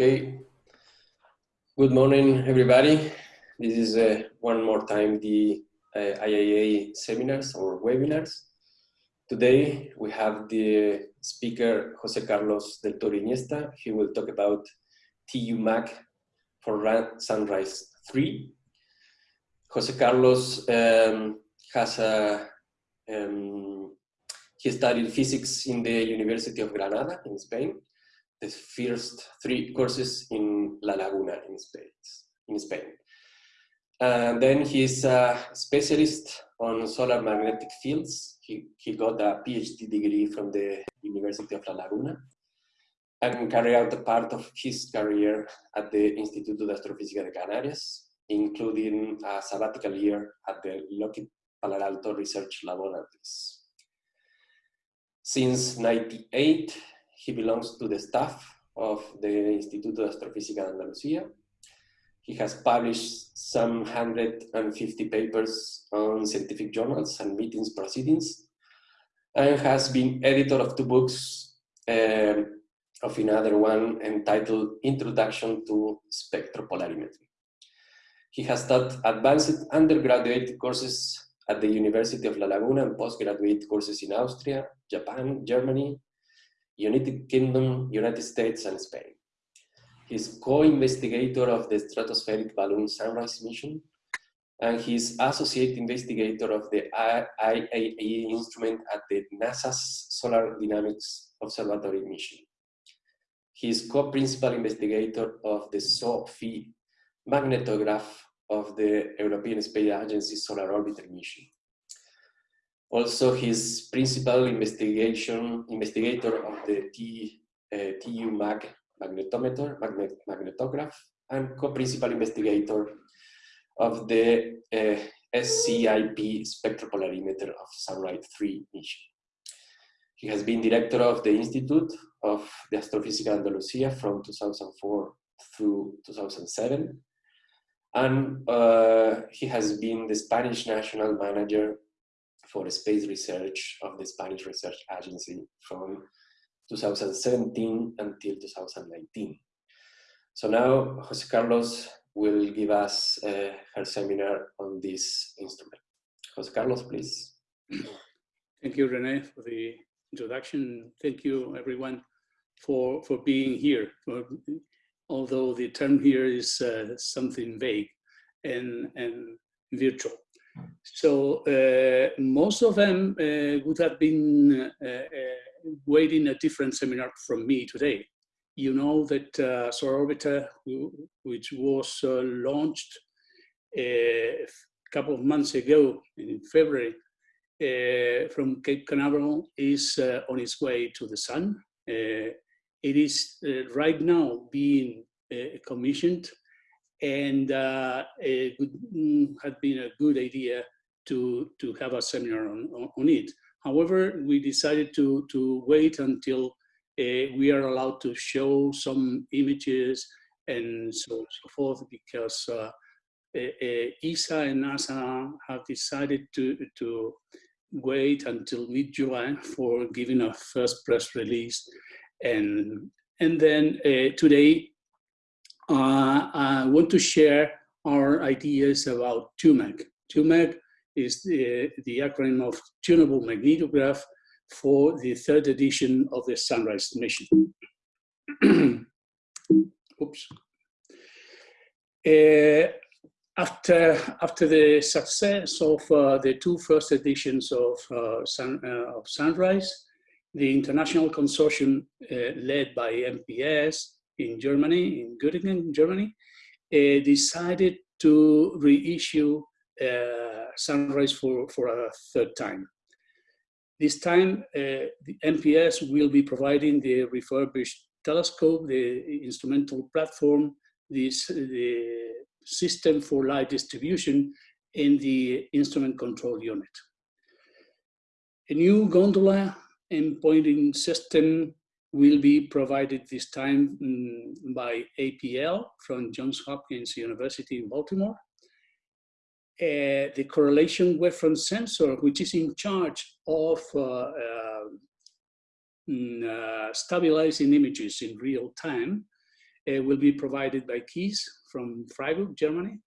Okay. Good morning, everybody. This is uh, one more time the uh, IAA seminars or webinars. Today we have the speaker Jose Carlos del Toro Iniesta. He will talk about TU-MAG for Sunrise 3. Jose Carlos um, has a, um, he studied physics in the University of Granada in Spain the first three courses in La Laguna in Spain. In Spain. And then he's a specialist on solar magnetic fields. He, he got a PhD degree from the University of La Laguna and carried out a part of his career at the Instituto de Astrofísica de Canarias, including a sabbatical year at the Lockheed Palo Research Laboratories. Since 98, he belongs to the staff of the Instituto de Astrofísica de Andalucía. He has published some 150 papers on scientific journals and meetings proceedings, and has been editor of two books, uh, of another one entitled Introduction to Spectropolarimetry. He has taught advanced undergraduate courses at the University of La Laguna and postgraduate courses in Austria, Japan, Germany, United Kingdom, United States, and Spain. He's co-investigator of the Stratospheric Balloon Sunrise mission, and he's associate investigator of the IAE instrument at the NASA's Solar Dynamics Observatory mission. He's co-principal investigator of the SO/PHI magnetograph of the European Space Agency Solar Orbiter mission. Also, his principal investigation investigator of the T, uh, TU-MAG magnetometer, magnet, magnetograph, and co-principal investigator of the uh, SCIP spectropolarimeter of Sunrise 3 mission. He has been director of the Institute of the Astrofísica Andalusia from 2004 through 2007. And uh, he has been the Spanish national manager for space research of the Spanish Research Agency from 2017 until 2019. So now Jose Carlos will give us uh, her seminar on this instrument. Jose Carlos, please. Thank you, Rene, for the introduction. Thank you, everyone, for, for being here. For, although the term here is uh, something vague and, and virtual. So uh, most of them uh, would have been uh, uh, waiting a different seminar from me today. You know that uh, Solar Orbiter, which was uh, launched a couple of months ago in February from Cape Canaveral, is on its way to the sun. it is right now being commissioned and uh, it would, mm, had been a good idea to, to have a seminar on, on it. However, we decided to, to wait until uh, we are allowed to show some images and so, so forth because uh, uh, ESA and NASA have decided to, to wait until mid-July for giving a first press release. And, and then uh, today uh, I want to share our ideas about TUMAG. TUMAG is the, the acronym of Tunable Magnetograph for the third edition of the Sunrise mission. Oops. Uh, after, after the success of uh, the two first editions of, uh, Sun, uh, of Sunrise, the international consortium uh, led by MPS in Germany, in Göttingen, Germany, uh, decided to reissue uh, Sunrise for, for a third time. This time, uh, the MPS will be providing the refurbished telescope, the instrumental platform, this, the system for light distribution, and the instrument control unit. A new gondola and pointing system will be provided this time um, by APL from Johns Hopkins University in Baltimore. Uh, the correlation wavefront sensor, which is in charge of uh, uh, mm, uh, stabilizing images in real time, uh, will be provided by KIS from Freiburg, Germany.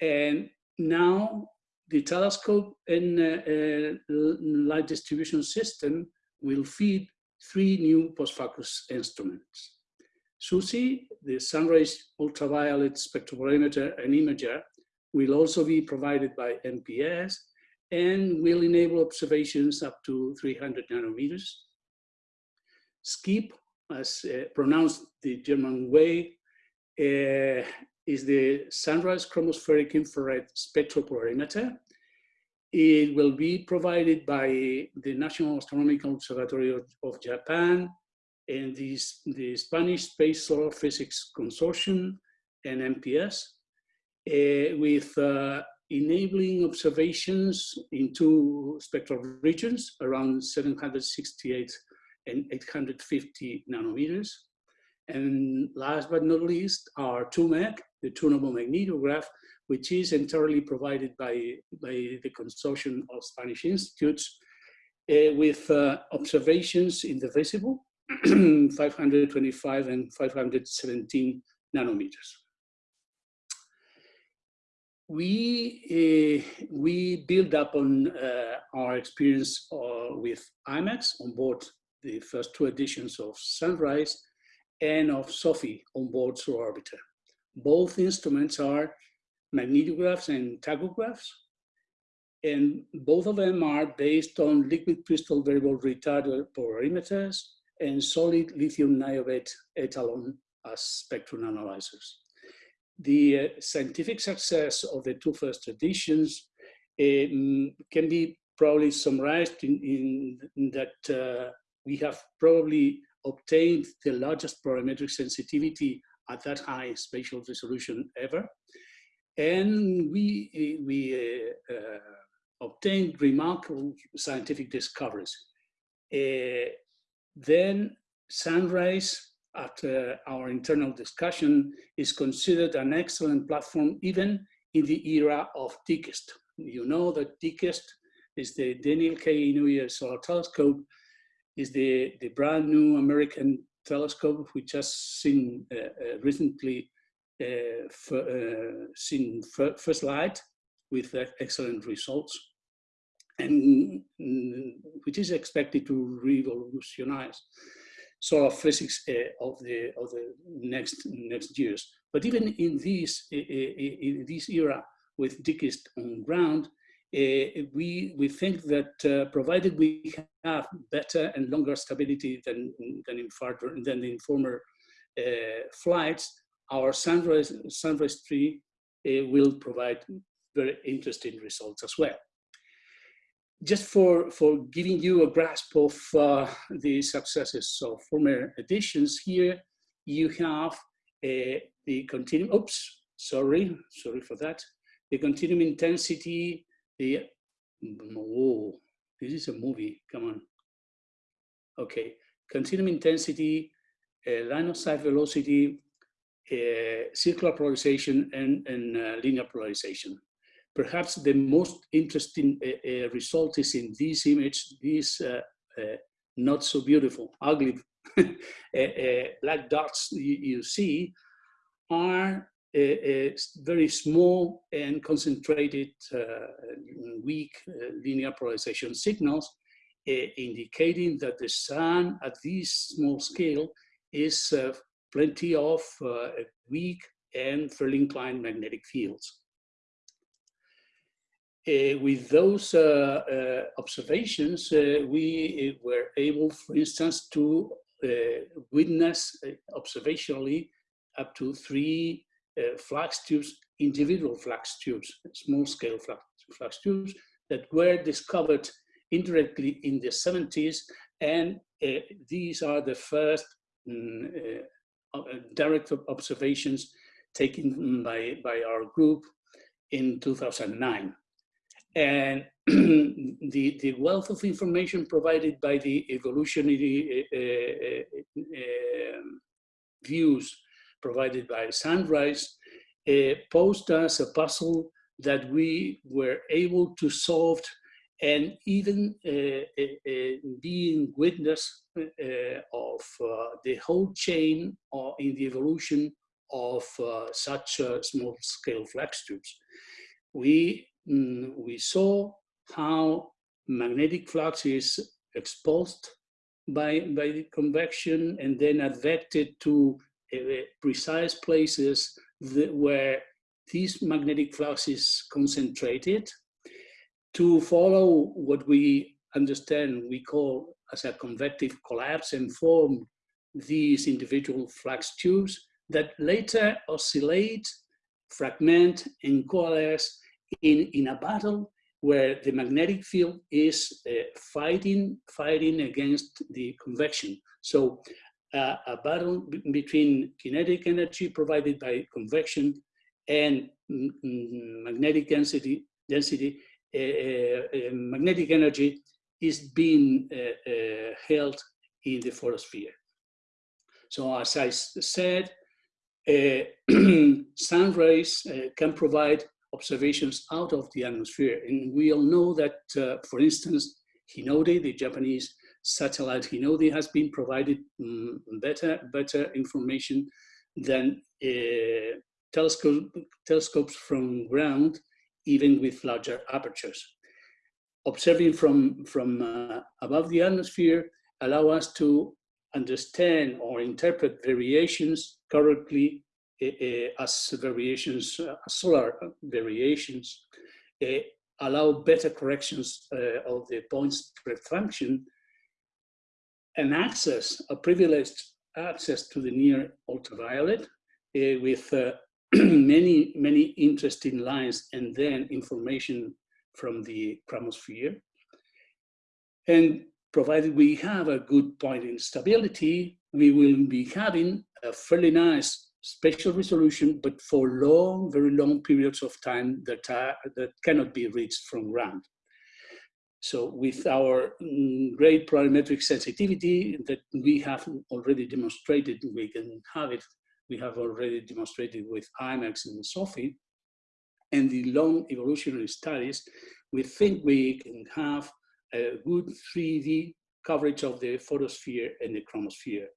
And now the telescope and uh, light distribution system will feed three new post-focus instruments. SUSI, the sunrise ultraviolet spectropolarimeter and imager, will also be provided by MPS and will enable observations up to 300 nanometers. SCIP, as uh, pronounced the German way, uh, is the sunrise chromospheric infrared spectropolarimeter. It will be provided by the National Astronomical Observatory of, of Japan and the, the Spanish Space Solar Physics Consortium and MPS uh, with uh, enabling observations in two spectral regions around 768 and 850 nanometers. And last but not least, our TUMAG, the tunable magnetograph, which is entirely provided by, by the consortium of Spanish institutes uh, with uh, observations in the visible, 525 and 517 nanometers we uh, we build up on uh, our experience uh, with IMAX on board the first two editions of Sunrise and of SO/PHI on board Solar Orbiter. Both instruments are magnetographs and tachographs, and both of them are based on liquid crystal variable retarder polarimeters and solid lithium niobate etalon as spectrum analyzers. The uh, scientific success of the two first editions um, can be probably summarized in, in, in that uh, we have probably obtained the largest polarimetric sensitivity at that high spatial resolution ever. And we, we uh, uh, obtained remarkable scientific discoveries. Uh, then Sunrise after our internal discussion, is considered an excellent platform even in the era of DKIST. You know that DKIST is the Daniel K. Inouye Solar Telescope, is the, the brand new American telescope which has seen uh, uh, recently uh, uh seen first light with excellent results and mm, which is expected to revolutionize of physics of the of the next next years. But even in this in this era with DKIST on ground, we we think that uh, provided we have better and longer stability than than in farther than in former uh, flights, our sunrise sunrise tree uh, will provide very interesting results as well just for, for giving you a grasp of uh, the successes of former editions, here you have uh, the continuum, oops, sorry, sorry for that. The continuum intensity, the, oh, this is a movie, come on. Okay, continuum intensity, uh, line of sight velocity, uh, circular polarization, and, and uh, linear polarization. Perhaps the most interesting uh, uh, result is in this image, this uh, not so beautiful, ugly black dots you, you see are very small and concentrated weak linear polarization signals indicating that the sun at this small scale is uh, plenty of uh, weak and fairly inclined magnetic fields. Uh, with those uh, uh, observations, we were able, for instance, to witness observationally up to three flux tubes, individual flux tubes, small scale flux, flux tubes that were discovered indirectly in the 70s. And uh, these are the first um, uh, direct observations taken by, by our group in 2009. And the, the wealth of information provided by the evolutionary uh, uh, uh, views provided by Sunrise uh, posed us a puzzle that we were able to solve and even uh, uh, uh being witness uh, of uh, the whole chain or in the evolution of such small-scale flux tubes. We, mm, we saw how magnetic flux is exposed by, by the convection and then advected to precise places that, where these magnetic flux is concentrated to follow what we understand we call as a convective collapse and form these individual flux tubes that later oscillate, fragment, and coalesce in, in a battle where the magnetic field is uh, fighting, fighting against the convection. So uh, a battle between kinetic energy provided by convection and magnetic density, density uh, uh, magnetic energy is being held in the photosphere. So as I said, Sunrise can provide observations out of the atmosphere. And we all know that, uh, for instance, Hinode, the Japanese satellite Hinode, has been provided um, better, better information than uh, telescope, telescopes from ground even with larger apertures. Observing from, from uh, above the atmosphere allow us to understand or interpret variations correctly uh, as variations, uh, solar variations, uh, allow better corrections uh, of the point spread function and access, a privileged access to the near ultraviolet uh, with many, many interesting lines and then information from the chromosphere. And provided we have a good point in stability, we will be having a fairly nice spatial resolution, but for long, very long periods of time that, are, that cannot be reached from ground. So with our mm, great polarimetric sensitivity that we have already demonstrated, we can have it we have already demonstrated with IMAX and SO/PHI, and the long evolutionary studies, we think we can have a good 3D coverage of the photosphere and the chromosphere.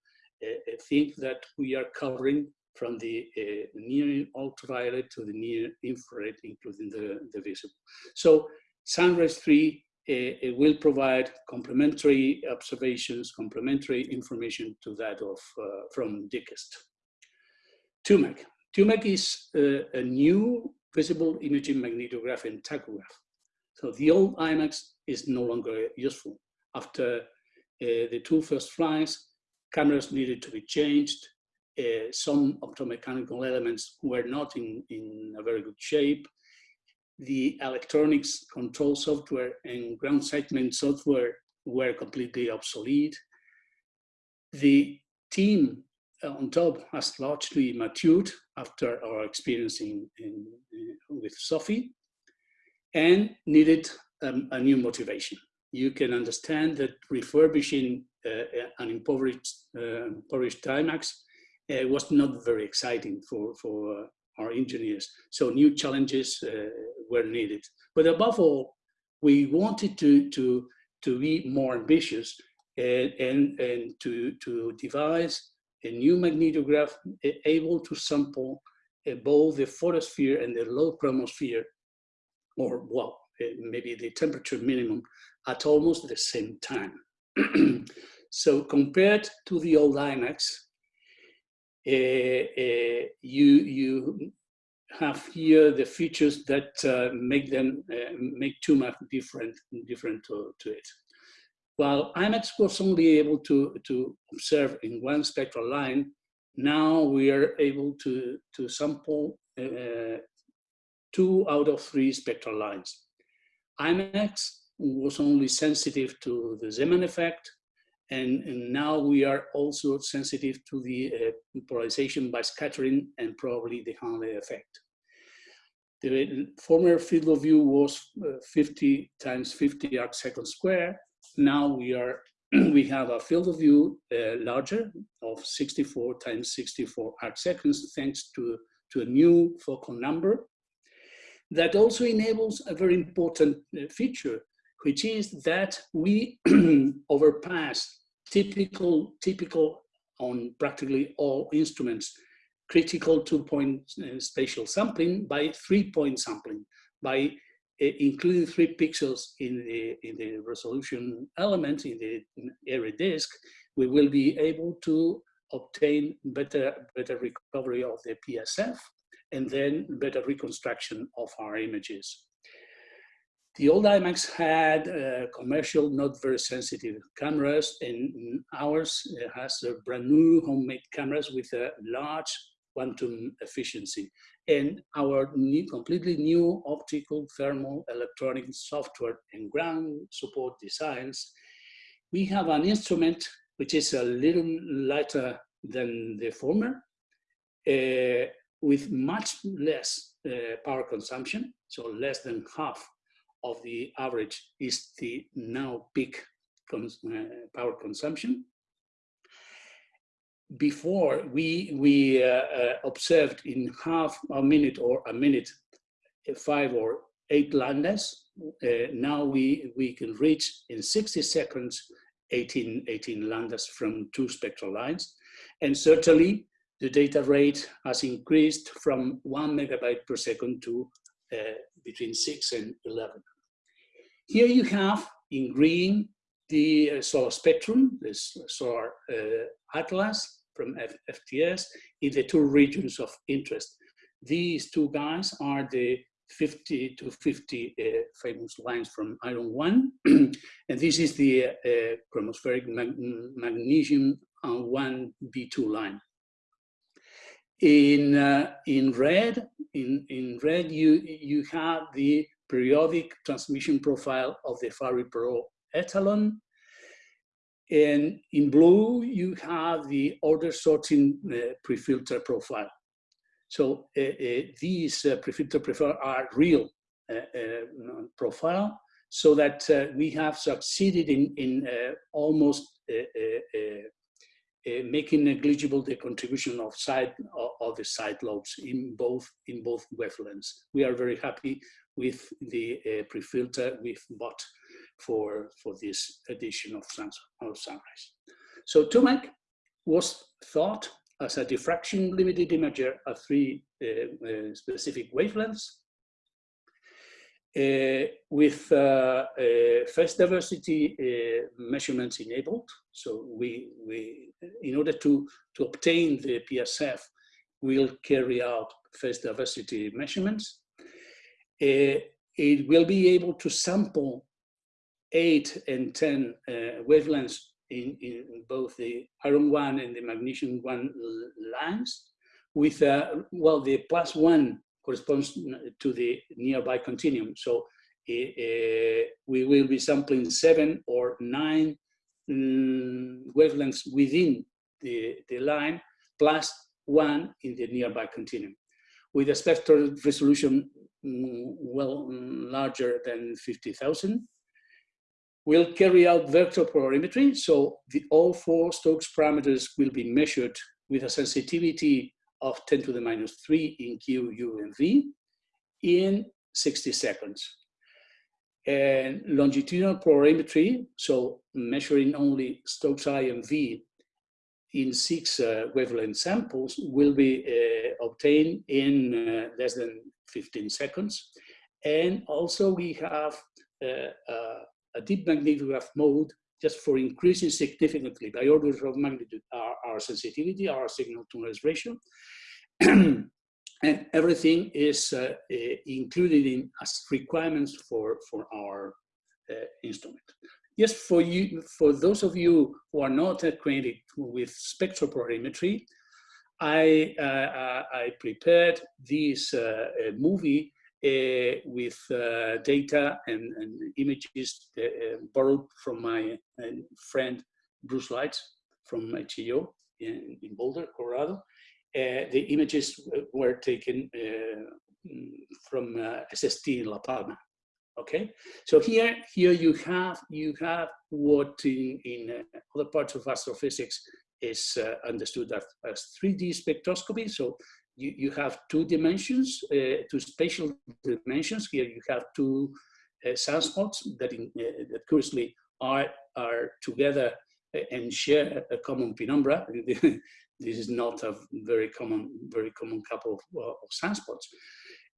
I think that we are covering from the uh, near ultraviolet to the near infrared, including the, the visible. So sunrise 3 uh, will provide complementary observations, complementary information to that of uh, from DKIST. TUMAG. TUMAG is uh, a new visible imaging magnetograph and tachograph. So the old IMAX is no longer useful. After uh, the two first flights, cameras needed to be changed. Uh, some optomechanical elements were not in, in a very good shape. The electronics control software and ground segment software were completely obsolete. The team uh, on top has largely matured after our experience in, in, with SO/PHI and needed um, a new motivation. You can understand that refurbishing uh, an impoverished, uh, impoverished Timax uh, was not very exciting for, for uh, our engineers. So new challenges uh, were needed. But above all, we wanted to, to, to be more ambitious and, and, and to, to devise a new magnetograph able to sample uh, both the photosphere and the low chromosphere, or well, uh, maybe the temperature minimum at almost the same time. so compared to the old IMAX, uh, uh, you, you have here the features that uh, make them uh, make TUMAG different different to, to it. While IMAX was only able to, to observe in one spectral line, now we are able to, to sample uh, two out of three spectral lines. IMAX was only sensitive to the Zeeman effect, and, and now we are also sensitive to the uh, polarization by scattering and probably the Hanle effect. The former field of view was uh, 50 times 50 arc seconds square, now we are we have a field of view uh, larger of 64 times 64 arc seconds thanks to, to a new focal number that also enables a very important uh, feature which is that we overpass typical, typical on practically all instruments, critical two-point uh, spatial sampling by three-point sampling, by uh, including three pixels in the, in the resolution element in the Airy disk, we will be able to obtain better, better recovery of the PSF and then better reconstruction of our images. The old IMAX had uh, commercial, not very sensitive cameras, and ours has brand new homemade cameras with a large quantum efficiency. And our new, completely new optical, thermal, electronic software and ground support designs, we have an instrument which is a little lighter than the former, uh, with much less uh, power consumption, so less than half of the average is the now peak cons uh, power consumption. Before we, we uh, uh, observed in half a minute or a minute, uh, five or eight lambdas. Uh, now we, we can reach in 60 seconds 18, 18 lambdas from two spectral lines. And certainly the data rate has increased from one megabyte per second to uh, between six and 11. Here you have in green the uh, solar spectrum, this solar uh, atlas from F FTS in the two regions of interest. These two guys are the 50 to 50 uh, famous lines from iron 1 and this is the uh, chromospheric mag magnesium 1 B2 line. In, uh, in red, in, in red you, you have the periodic transmission profile of the Fabry-Perot etalon. And in blue, you have the order sorting uh, pre-filter profile. So uh, uh, these uh, pre-filter profile are real uh, uh, profile so that we have succeeded in, in almost making negligible the contribution of side of, the side lobes in both in both wavelengths. We are very happy with the uh, pre-filter we've bought for, for this edition of, of Sunrise. So TUMAG was thought as a diffraction limited imager at three uh, uh, specific wavelengths uh, with uh, uh, phase diversity uh, measurements enabled. So we, we, in order to, to obtain the PSF, we'll carry out phase diversity measurements uh, it will be able to sample 8 and 10 uh, wavelengths in, in, both the iron 1 and the magnesium 1 lines with, uh, well, the plus 1 corresponds to the nearby continuum. So uh, we will be sampling 7 or 9 um, wavelengths within the, the line plus 1 in the nearby continuum. With a spectral resolution Mm, well mm, larger than 50,000. We'll carry out vector polarimetry, so the, all four Stokes parameters will be measured with a sensitivity of 10 to the minus 3 in Q, U, and V in 60 seconds. And longitudinal polarimetry, so measuring only Stokes I and V in six uh, wavelength samples, will be uh, obtained in uh, less than 15 seconds. And also we have uh, uh, a deep magnetograph mode just for increasing significantly by orders of magnitude our, our sensitivity, our signal to noise ratio. and everything is uh, uh, included in as requirements for, for our uh, instrument. Yes, for you, for those of you who are not acquainted with spectral I, uh, uh, I prepared this uh, movie with data and, and images borrowed from my friend Bruce Lites from HAO in, in Boulder, Colorado. The images were taken from SST in La Palma okay so here here you have you have what in, in uh, other parts of astrophysics is uh, understood as, as 3D spectroscopy. So you, you have two dimensions, uh, two spatial dimensions. Here you have two uh, sunspots that, in, uh, that curiously are, are together and share a common penumbra. this is not a very common, very common couple of, uh, of sunspots.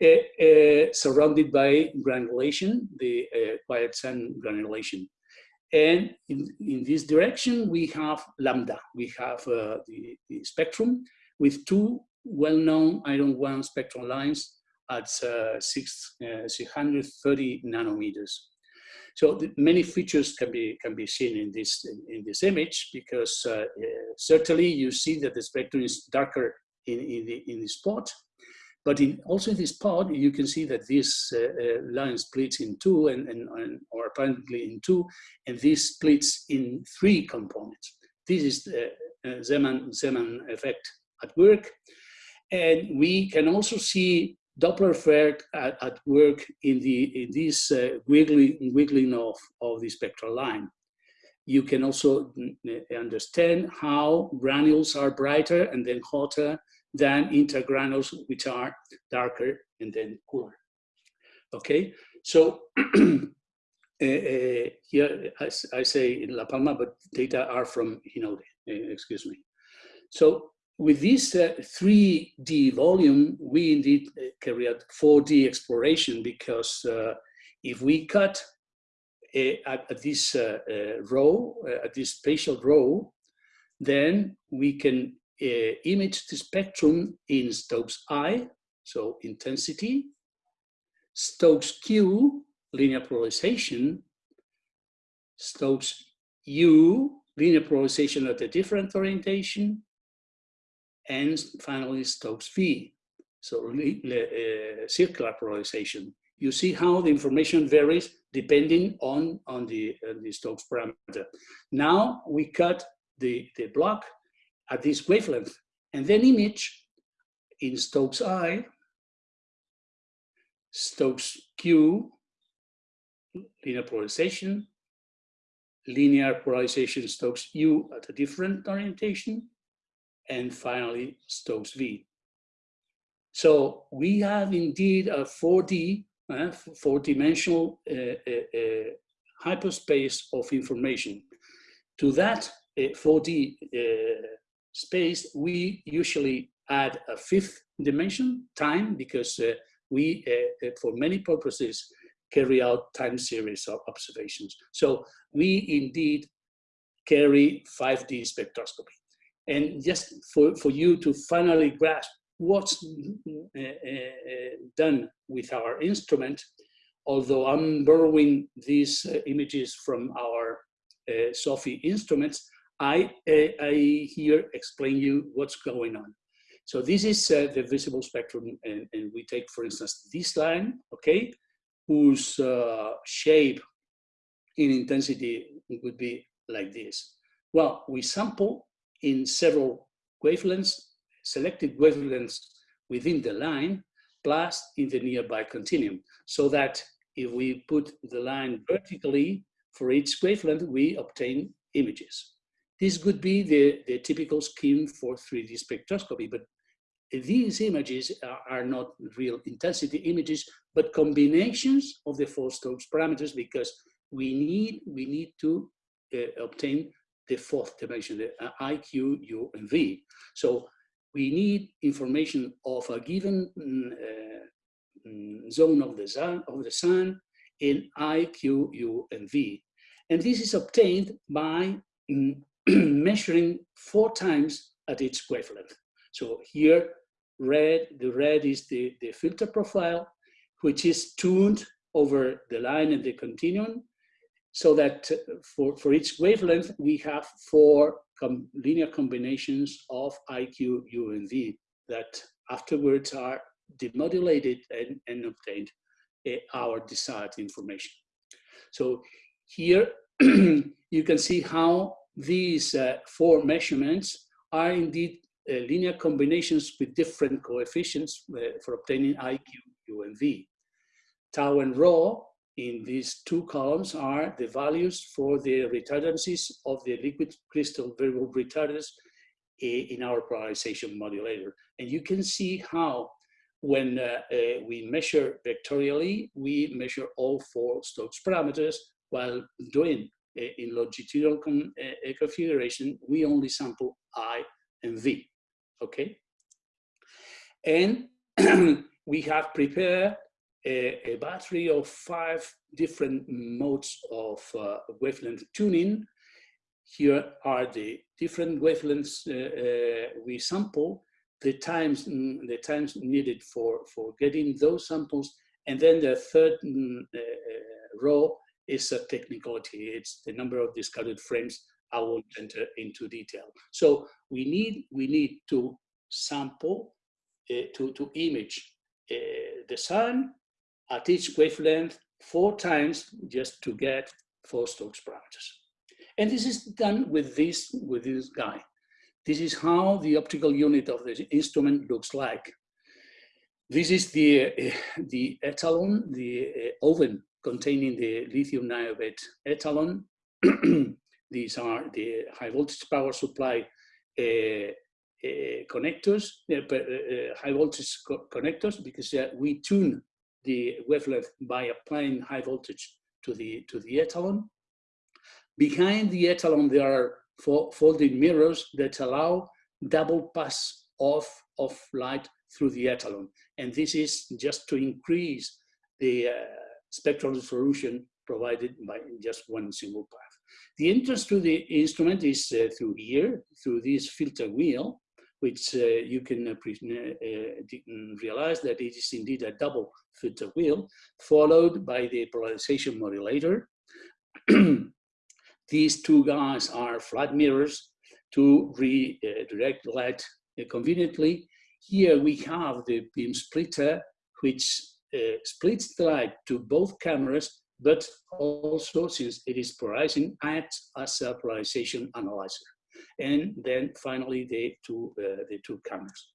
Uh, uh, surrounded by granulation, the uh, quiet sun granulation. And in, in this direction, we have lambda. We have uh, the, the, spectrum with two well-known iron one spectral lines at six, 630 nanometers. So many features can be can be seen in this in, in this image because uh, uh, certainly you see that the spectrum is darker in in the in the spot, but in, also in this spot you can see that this uh, uh, line splits in two and, and, and, or apparently in two, and this splits in three components. This is the Zeeman Zeeman effect at work, and we can also see Doppler effect at, at, work in, the, in this uh, wiggling, wiggling of, of the spectral line. You can also understand how granules are brighter and then hotter than intergranules, which are darker and then cooler. Okay, so uh, here I, I, say in La Palma, but data are from Hinode, uh, excuse me. So with this uh, 3D volume, we indeed uh, carry out 4D exploration because uh, if we cut uh, at, at, this uh, uh, row, at this spatial row, then we can image the spectrum in Stokes I, so intensity, Stokes Q, linear polarization, Stokes U, linear polarization at a different orientation, and finally Stokes V, so uh, circular polarization. You see how the information varies depending on, on the, uh, the Stokes parameter. Now we cut the, the block at this wavelength and then image in Stokes I, Stokes Q, linear polarization, linear polarization Stokes U at a different orientation, and finally Stokes V. So we have indeed a 4D, uh, four-dimensional uh, hyperspace of information. To that 4D uh, uh, space, we usually add a fifth dimension, time, because we, for many purposes, carry out time series of observations. So we indeed carry 5D spectroscopy. And just for, for you to finally grasp what's uh, uh, done with our instrument, although I'm borrowing these uh, images from our uh, SO/PHI instruments, I, uh, I here explain you what's going on. So this is uh, the visible spectrum, and, and, we take, for instance, this line, okay, whose shape in intensity would be like this. Well, we sample in several wavelengths, selected wavelengths within the line, plus in the nearby continuum. So that if we put the line vertically for each wavelength, we obtain images. This could be the, the typical scheme for 3D spectroscopy, but these images are, are not real intensity images, but combinations of the four Stokes parameters because we need, we need to uh, obtain the fourth dimension, the uh, I, Q, U, and V. So we need information of a given mm, uh, mm, zone of the sun, of the sun in I, Q, U, and V. And this is obtained by mm, measuring four times at each wavelength. So here, red, the red is the, the filter profile, which is tuned over the line and the continuum so that uh, for, for each wavelength, we have four com linear combinations of IQ, U, and V that afterwards are demodulated and, and obtained uh, our desired information. So here you can see how these uh, four measurements are indeed uh, linear combinations with different coefficients uh, for obtaining IQ, U, and V. Tau and rho in these two columns are the values for the retardancies of the liquid crystal variable retarders in our polarization modulator. And you can see how when uh, uh, we measure vectorially, we measure all four Stokes parameters, while doing uh, in longitudinal con configuration, we only sample I and V, okay? And we have prepared a, a, battery of five different modes of uh, wavelength tuning. Here are the different wavelengths uh, uh, we sample the times mm, the times needed for for getting those samples. And then the third mm, uh, row is a technicality. It's the number of discarded frames. I won't enter into detail. So we need we need to sample uh, to to image uh, the sun at each wavelength four times just to get four Stokes parameters and this is done with this with this guy this is how the optical unit of the instrument looks like. This is the, uh, the etalon, the uh, oven containing the lithium niobate etalon. These are the high voltage power supply uh, connectors, high voltage co connectors, because we tune the wavelength by applying high voltage to the to the etalon. Behind the etalon, there are folding mirrors that allow double pass off of light through the etalon. And this is just to increase the uh, spectral resolution provided by just one single path. The entrance to the instrument is uh, through here, through this filter wheel, which uh, you can uh, uh, realize that it is indeed a double filter wheel, followed by the polarization modulator, These two guys are flat mirrors to redirect light conveniently. Here we have the beam splitter, which uh, splits the light to both cameras, but also, since it is polarizing, acts as a polarization analyzer. And then finally, the two, uh, the two cameras.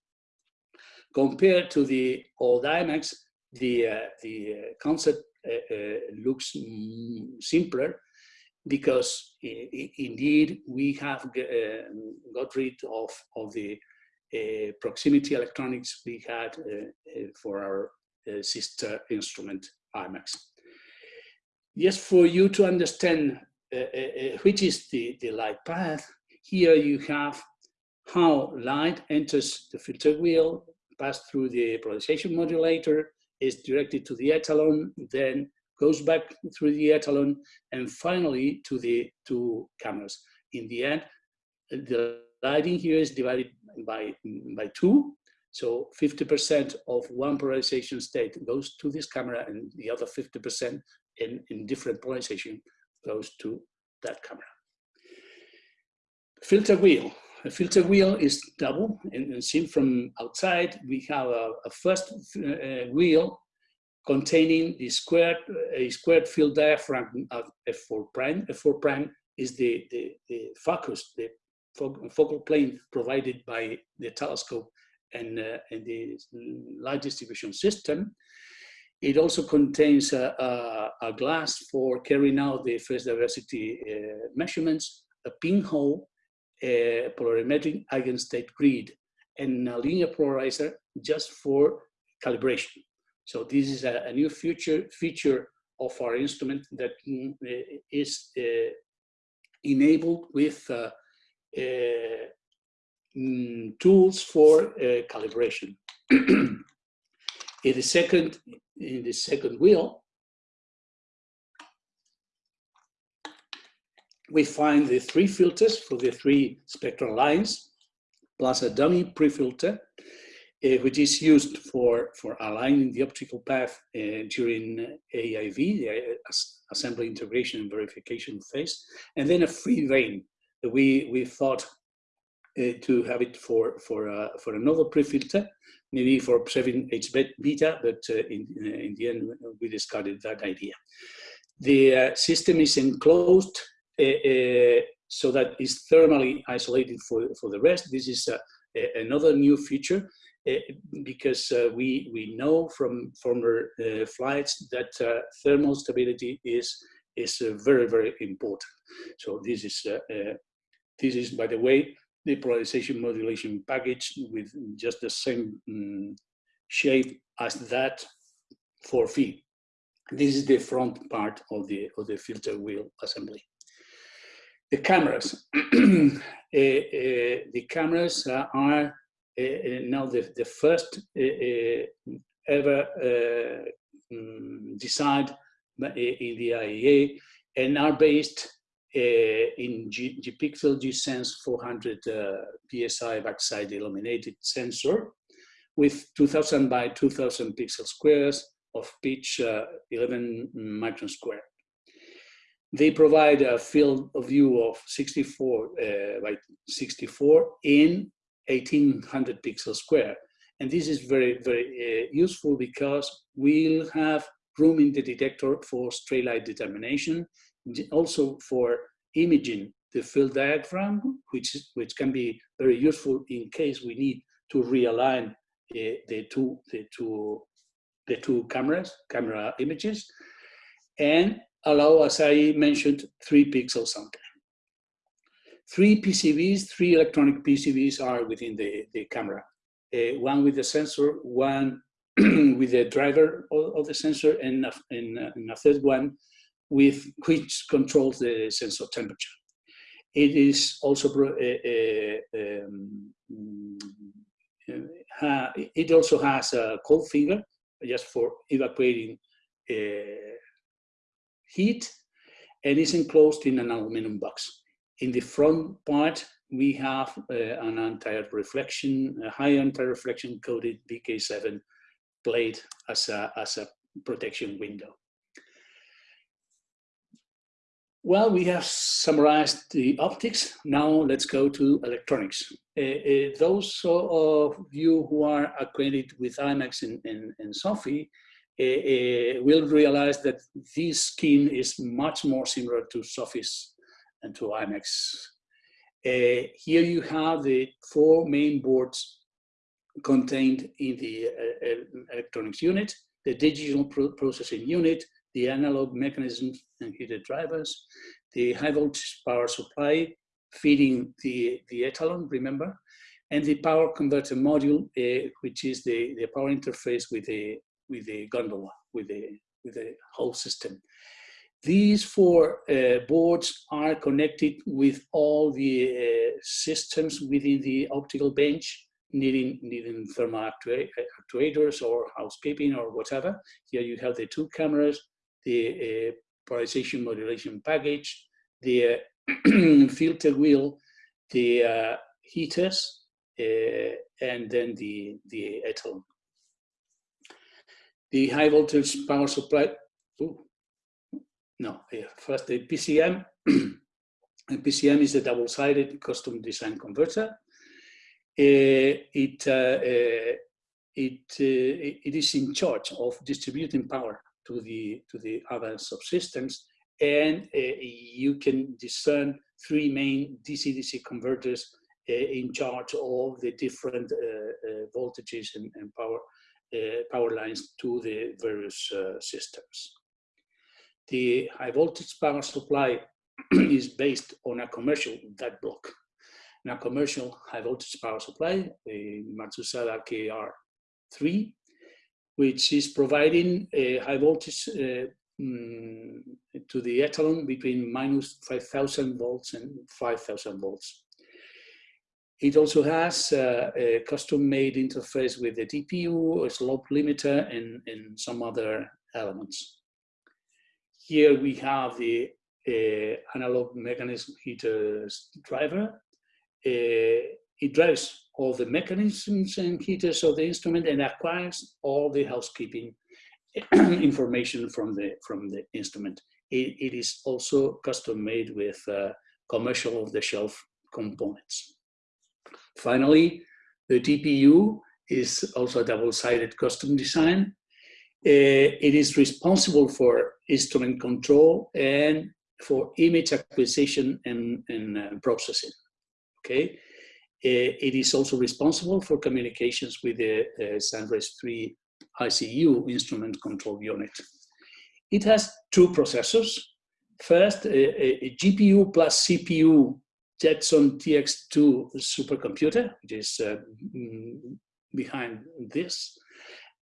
Compared to the old IMAX, the, uh, the concept uh, uh, looks simpler because indeed we have uh, got rid of, of the uh, proximity electronics we had uh, for our sister instrument IMAX. Just for you to understand which is the, the light path, here you have how light enters the filter wheel, pass through the polarization modulator, is directed to the etalon, then goes back through the etalon, and finally to the two cameras. In the end, the lighting here is divided by, by two. So 50% of one polarization state goes to this camera and the other 50% in, in different polarization goes to that camera. Filter wheel. A filter wheel is double and, seen from outside. We have a, a first uh, wheel containing the squared, a squared field diaphragm of F4 prime. F4 prime is the, the, the focus, the focal plane provided by the telescope and, uh, and the light distribution system. It also contains a, a, a glass for carrying out the phase diversity uh, measurements, a pinhole, polarimetric eigenstate grid, and a linear polarizer just for calibration. So this is a, a new future feature of our instrument that mm, uh, enabled with uh, uh, mm, tools for calibration. in the second, in the second wheel, we find the three filters for the three spectral lines, plus a dummy pre-filter uh, which is used for, for aligning the optical path uh, during AIV, the assembly integration and verification phase, and then a free vein. We, we thought uh, to have it for, for, for another pre-filter, maybe for observing H beta, but in, in the end we discarded that idea. The system is enclosed so that it's thermally isolated for, for the rest. This is another new feature Eh, because uh, we, we know from former uh, flights that uh, thermal stability is, is very, very important. So this is, this is, by the way, the polarization modulation package with just the same um, shape as that for feet. This is the front part of the, of the filter wheel assembly. The cameras. uh, uh, the cameras are uh, now the, the first ever um, designed in the IEA and are based uh, in G, GPixel G-Sense 400 uh, BSI backside illuminated sensor with 2000 by 2000 pixel squares of pitch uh, 11 micron square. They provide a field of view of 64 uh, by 64 in 1800 pixels square. And this is very, very uh, useful because we'll have room in the detector for stray light determination, also for imaging the field diagram, which, which can be very useful in case we need to realign uh, the, two, the, two, the two cameras, camera images, and allow, as I mentioned, three pixel sampling. Three PCBs, three electronic PCBs are within the, the camera. Uh, one with the sensor, one with the driver of, of the sensor, and, and, and, a third one with which controls the sensor temperature. It is also uh, uh, um, uh, it also has a cold finger just for evacuating uh, heat and is enclosed in an aluminum box. In the front part, we have uh, an anti-reflection, a high anti-reflection coated BK7 plate as a, as a protection window. Well, we have summarized the optics. Now let's go to electronics. Uh, uh, those of you who are acquainted with IMAX and, and, and SO/PHI uh, will realize that this scheme is much more similar to SO/PHI's and to IMaX. here you have the four main boards contained in the electronics unit, the digital processing unit, the analog mechanisms and heated drivers, the high voltage power supply feeding the, the Etalon, remember, and the power converter module, uh, which is the, the power interface with the, with the gondola, with the, with the whole system. These four uh, boards are connected with all the uh, systems within the optical bench, needing, needing thermal actuators or housekeeping or whatever. Here you have the two cameras, the uh, polarization modulation package, the uh, filter wheel, the uh, heaters, and then the, the Etalon. The high voltage power supply, ooh, no, first the PCM. the PCM is a double-sided custom design converter. Uh, it, uh, uh, it, it is in charge of distributing power to the, to the other subsystems. And you can discern three main DC-DC converters in charge of the different voltages and, and power, power lines to the various systems. The high voltage power supply is based on a commercial DAC block. Now, commercial high voltage power supply, the Matsusada KR3, which is providing a high voltage uh, mm, to the Etalon between minus 5,000 volts and 5,000 volts. It also has uh, a custom-made interface with the DPU, a slope limiter, and, and some other elements. Here we have the uh, analog mechanism heater driver. Uh, it drives all the mechanisms and heaters of the instrument and acquires all the housekeeping information from the from the instrument. it, it is also custom made with uh, commercial off-the-shelf components. Finally, the DPU is also a double-sided custom design. Uh, it is responsible for instrument control and for image acquisition and, and uh, processing. Okay, uh, it is also responsible for communications with the uh, Sunrise 3 ICU instrument control unit. It has two processors. First, a, a GPU plus CPU Jetson TX2 supercomputer, which is uh, mm, behind this.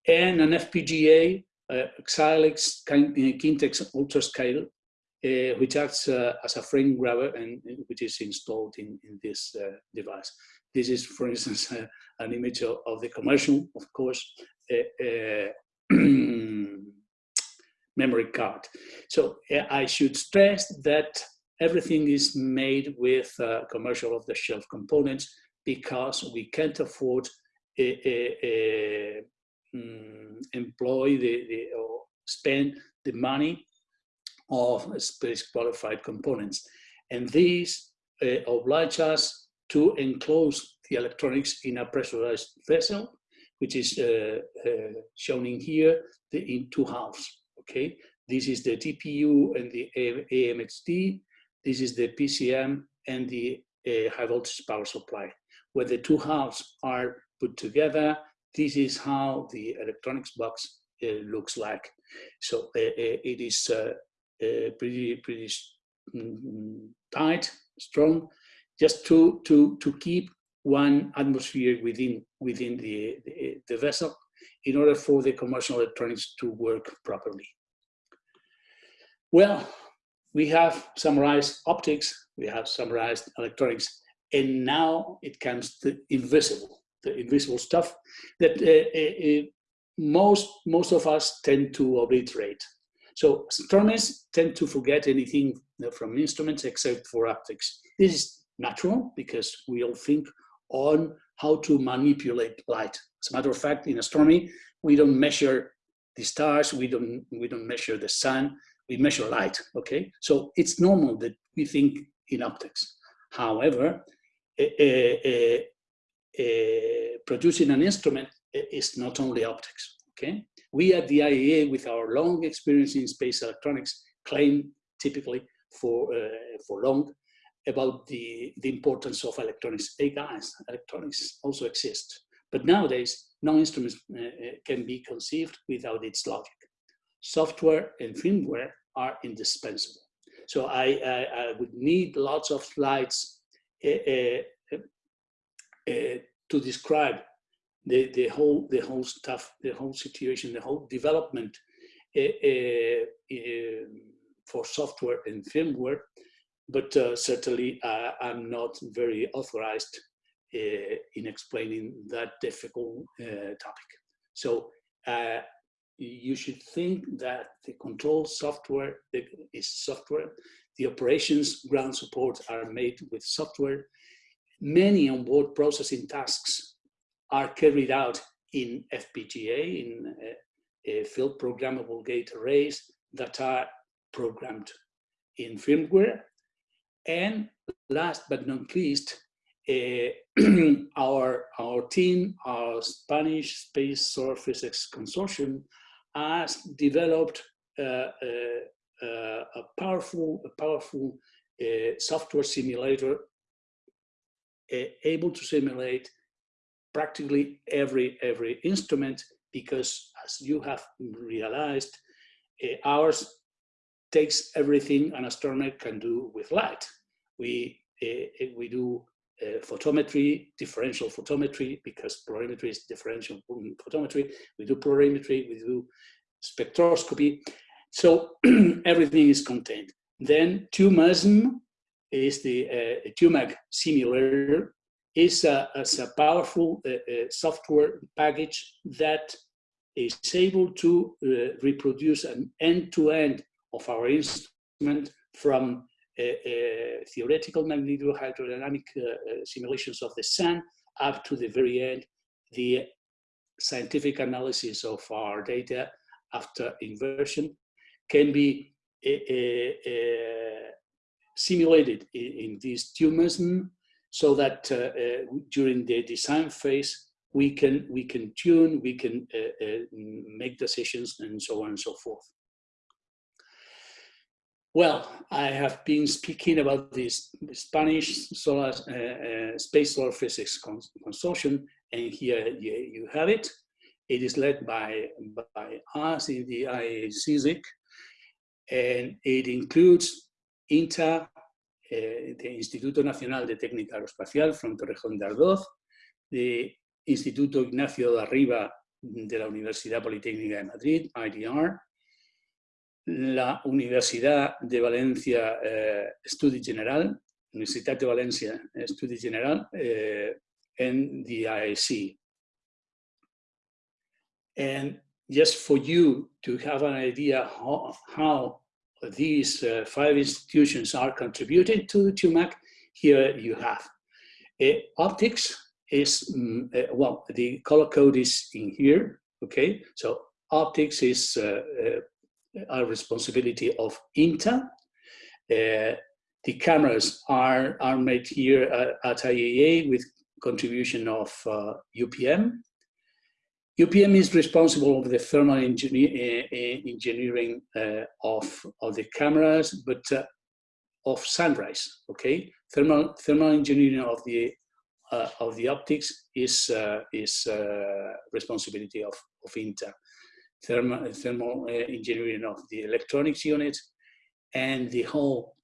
and an FPGA, uh, Xilinx Kintex UltraScale, uh, which acts uh, as a frame grabber and which is installed in, in this uh, device. This is, for instance, an image of, of, the commercial, of course, memory card. So I should stress that everything is made with uh, commercial off-the-shelf components because we can't afford a um, employ the, the, or spend the money of space qualified components. And these uh, oblige us to enclose the electronics in a pressurized vessel, which is uh, uh, shown in here the, in two halves, okay? This is the DPU and the AMHD. This is the PCM and the uh, high voltage power supply. When the two halves are put together, this is how the electronics box uh, looks like. So uh, uh it is uh, pretty pretty mm, tight, strong, just to to to keep one atmosphere within within the, the, the vessel in order for the commercial electronics to work properly. Well, we have summarized optics, we have summarized electronics, and now it comes to invisible, the invisible stuff that uh, uh, uh most, most of us tend to obliterate. So astronomers tend to forget anything from instruments except for optics. This is natural because we all think on how to manipulate light. As a matter of fact, in astronomy, we don't measure the stars, we don't, we don't measure the sun, we measure light, okay? So it's normal that we think in optics. However, producing an instrument is not only optics, okay? We at the IAA, with our long experience in space electronics, claim typically for, uh, for long about the, the importance of electronics. Hey guys, electronics also exist. But nowadays, no instrument uh, uh, can be conceived without its logic. Software and firmware are indispensable. So I, I, I would need lots of slides uh, uh, uh to describe the, the whole the whole stuff, the whole situation, the whole development uh, uh, for software and firmware, but uh, certainly I'm not very authorized in explaining that difficult topic. So you should think that the control software is software. The operations ground support are made with software. Many onboard processing tasks are carried out in FPGA, in uh, field programmable gate arrays that are programmed in firmware. And last but not least, uh, our, our team, our Spanish Space Solar Physics Consortium, has developed uh, uh, uh a powerful, a powerful uh, software simulator able to simulate practically every every instrument because as you have realized ours takes everything an astronomer can do with light. We we do uh, photometry differential photometry because polarimetry is differential photometry. We do polarimetry we do spectroscopy. So everything is contained. Then TUMASM is the uh, TUMAG simulator. Is a, a powerful uh, uh, software package that is able to uh, reproduce an end-to-end -end of our instrument from theoretical magnetohydrodynamic simulations of the sun up to the very end, the scientific analysis of our data after inversion can be uh, uh, simulated in, in this TUMASM so that uh, uh, during the design phase, we can, we can tune, we can uh, make decisions and so on and so forth. Well, I have been speaking about this Spanish solar, uh, uh, Space Solar Physics Consortium, and here you, have it. It is led by, by us in the IACSIC, and it includes INTA, eh, the Instituto Nacional de Técnica Aeroespacial from Torrejón de Ardoz, the Instituto Ignacio da Riva de la Universidad Politécnica de Madrid, IDR, la Universidad de Valencia eh, Estudi General, Universitat de València Estudi General, eh, and the IAC. And just for you to have an idea how, how these uh, five institutions are contributing to TUMAG, here you have. Uh, optics is, um, uh, well, the color code is in here, okay? So optics is uh, uh, responsibility of INTA. Uh, the cameras are, are made here at, at IAA with contribution of UPM. UPM is responsible for the thermal engineer, uh, engineering uh, of, of the cameras, but uh, of sunrise, okay? Thermal, thermal engineering of the, uh, of the optics is, uh, is uh, responsibility of, of INTA. Thermal, thermal engineering of the electronics unit and the whole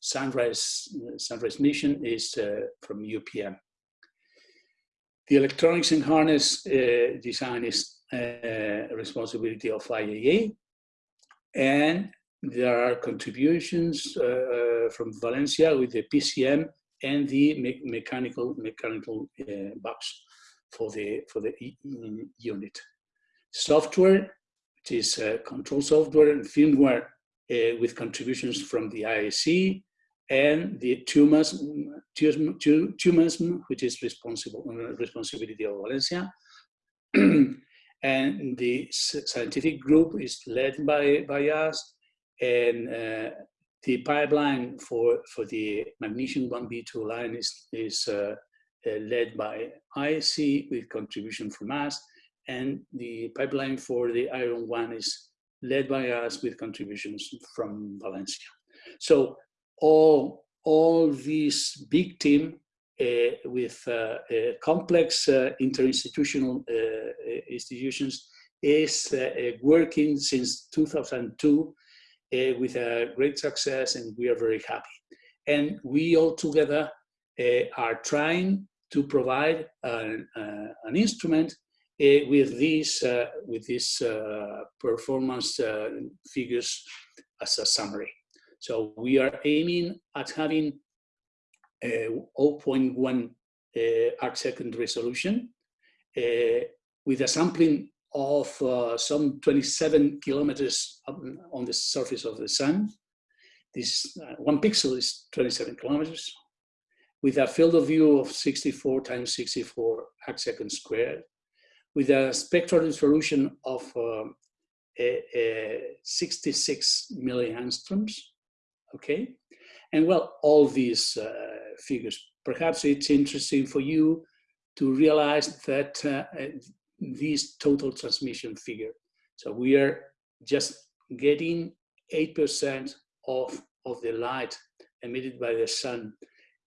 sunrise, sunrise mission is from UPM. The electronics and harness uh, design is uh, responsibility of IAA. And there are contributions uh, from Valencia with the PCM and the me mechanical mechanical uh, box for the for the unit. Software, which is uh, control software and firmware uh, with contributions from the IAC and the TUMAS, which is responsible responsibility of Valencia. and the scientific group is led by, by us and uh, the pipeline for, for the magnesium 1B2 line is, is uh, uh, led by IC with contribution from us and the pipeline for the iron one is led by us with contributions from Valencia. So all, all this big team uh, with uh, uh, complex uh, interinstitutional uh, institutions is uh, working since 2002 with a great success and we are very happy. And we all together are trying to provide an, an instrument with these with these performance figures as a summary. So we are aiming at having a 0.1 uh, arc second resolution uh, with a sampling of uh, some 27 kilometers on the surface of the sun. This uh, one pixel is 27 kilometers with a field of view of 64 times 64 arc second squared with a spectral resolution of uh, 66 milliangstroms okay? And well, all these uh, figures, perhaps it's interesting for you to realize that uh, this total transmission figure. So we are just getting 8% of, of the light emitted by the sun